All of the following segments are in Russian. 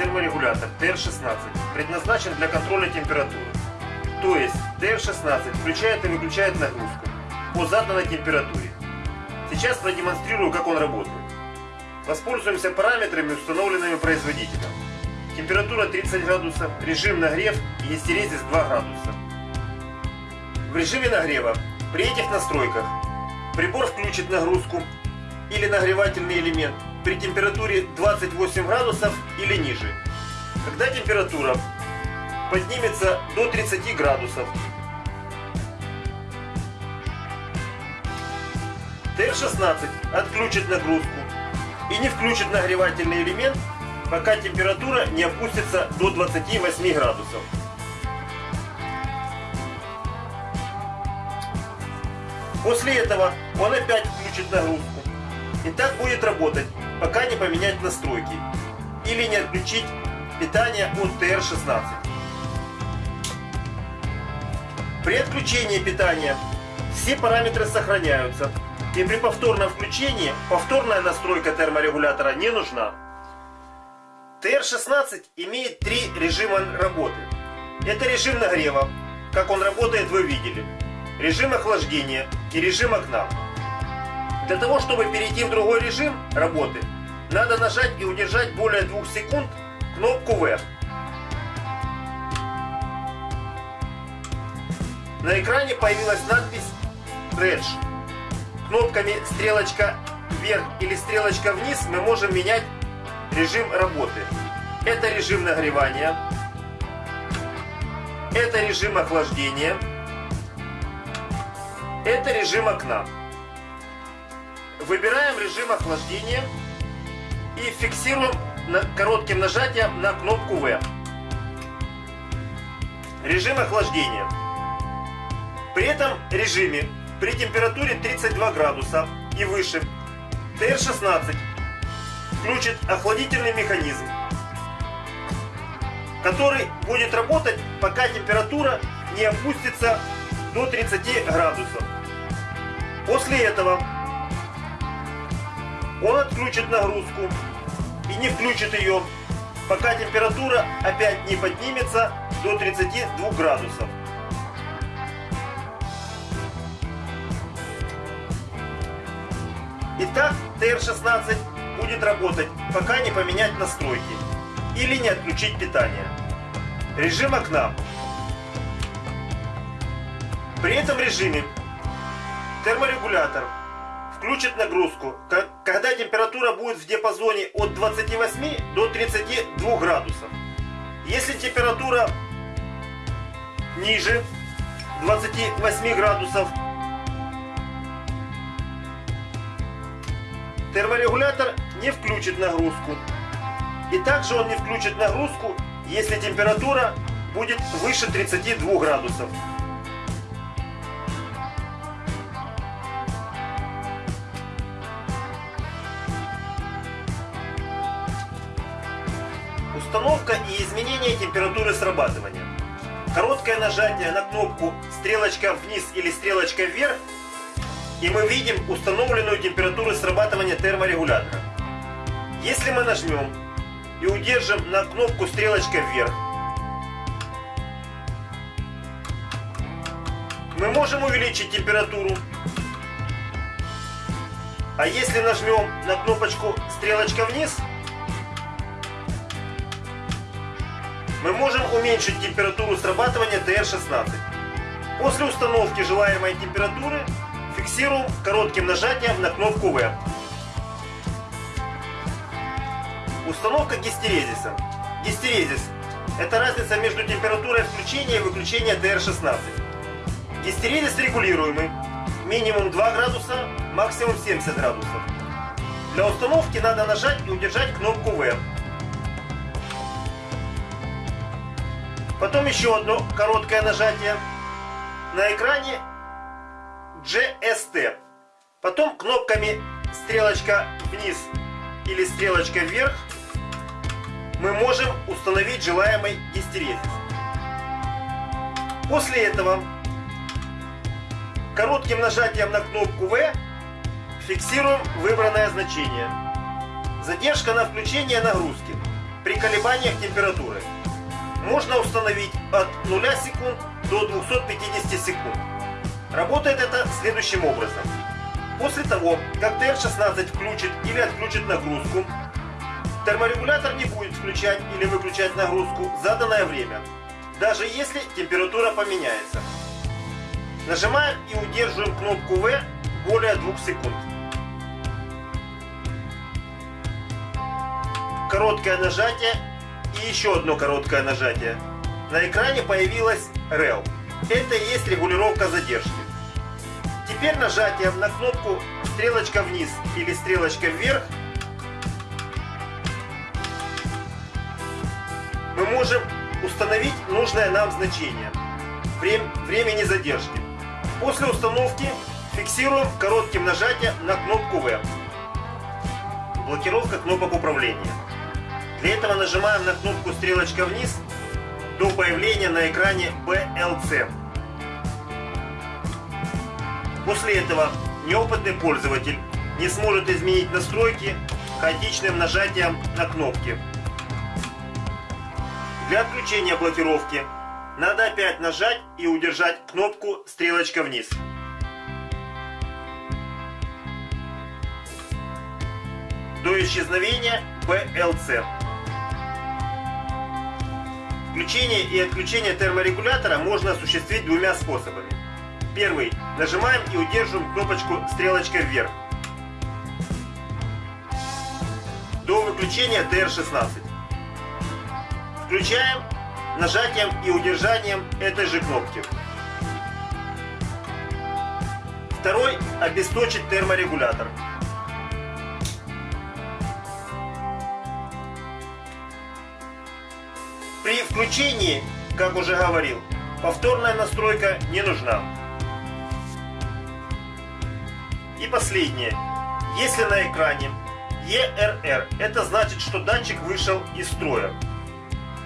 терморегулятор TR16 предназначен для контроля температуры. То есть TR16 включает и выключает нагрузку по заданной температуре. Сейчас продемонстрирую, как он работает. Воспользуемся параметрами, установленными производителем. Температура 30 градусов, режим нагрев и гистерезис 2 градуса. В режиме нагрева при этих настройках прибор включит нагрузку или нагревательный элемент при температуре 28 градусов или ниже. Когда температура поднимется до 30 градусов, ТР-16 отключит нагрузку и не включит нагревательный элемент, пока температура не опустится до 28 градусов. После этого он опять включит нагрузку. И так будет работать, пока не поменять настройки или не отключить питание от TR16. При отключении питания все параметры сохраняются, и при повторном включении повторная настройка терморегулятора не нужна. TR16 имеет три режима работы. Это режим нагрева, как он работает вы видели, режим охлаждения и режим окна. Для того, чтобы перейти в другой режим работы, надо нажать и удержать более 2 секунд кнопку V. На экране появилась надпись Bridge. Кнопками стрелочка вверх или стрелочка вниз мы можем менять режим работы. Это режим нагревания. Это режим охлаждения. Это режим окна. Выбираем режим охлаждения и фиксируем коротким нажатием на кнопку V. Режим охлаждения. При этом режиме при температуре 32 градуса и выше ТР-16 включит охладительный механизм, который будет работать, пока температура не опустится до 30 градусов. После этого он отключит нагрузку и не включит ее, пока температура опять не поднимется до 32 градусов. Итак, ТР-16 будет работать, пока не поменять настройки или не отключить питание. Режим окна. При этом режиме терморегулятор включит нагрузку, когда температура будет в диапазоне от 28 до 32 градусов. Если температура ниже 28 градусов, терморегулятор не включит нагрузку. И также он не включит нагрузку, если температура будет выше 32 градусов. Установка и изменение температуры срабатывания. Короткое нажатие на кнопку стрелочка вниз или стрелочка вверх и мы видим установленную температуру срабатывания терморегулятора. Если мы нажмем и удержим на кнопку стрелочка вверх, мы можем увеличить температуру. А если нажмем на кнопочку стрелочка вниз, мы можем уменьшить температуру срабатывания TR16. После установки желаемой температуры фиксируем коротким нажатием на кнопку V. Установка гистерезиса. Гистерезис – это разница между температурой включения и выключения TR16. Гистерезис регулируемый. Минимум 2 градуса, максимум 70 градусов. Для установки надо нажать и удержать кнопку V. Потом еще одно короткое нажатие. На экране GST. Потом кнопками стрелочка вниз или стрелочка вверх мы можем установить желаемый гистерезис. После этого коротким нажатием на кнопку V фиксируем выбранное значение. Задержка на включение нагрузки. при колебаниях температуры можно установить от 0 секунд до 250 секунд. Работает это следующим образом. После того, как TR16 включит или отключит нагрузку, терморегулятор не будет включать или выключать нагрузку заданное время, даже если температура поменяется. Нажимаем и удерживаем кнопку V более 2 секунд. Короткое нажатие и еще одно короткое нажатие. На экране появилась REL. Это и есть регулировка задержки. Теперь нажатием на кнопку стрелочка вниз или стрелочка вверх мы можем установить нужное нам значение времени задержки. После установки фиксируем коротким нажатием на кнопку V. Блокировка кнопок управления. Для этого нажимаем на кнопку стрелочка вниз до появления на экране BLC. После этого неопытный пользователь не сможет изменить настройки хаотичным нажатием на кнопки. Для отключения блокировки надо опять нажать и удержать кнопку стрелочка вниз. До исчезновения BLC. Включение и отключение терморегулятора можно осуществить двумя способами. Первый. Нажимаем и удерживаем кнопочку стрелочкой вверх. До выключения TR16. Включаем нажатием и удержанием этой же кнопки. Второй – обесточить терморегулятор. Включении, как уже говорил, повторная настройка не нужна. И последнее. Если на экране ERR, это значит, что датчик вышел из строя.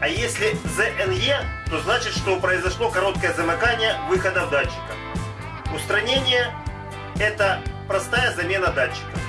А если ZNE, то значит, что произошло короткое замыкание выхода датчика. Устранение – это простая замена датчика.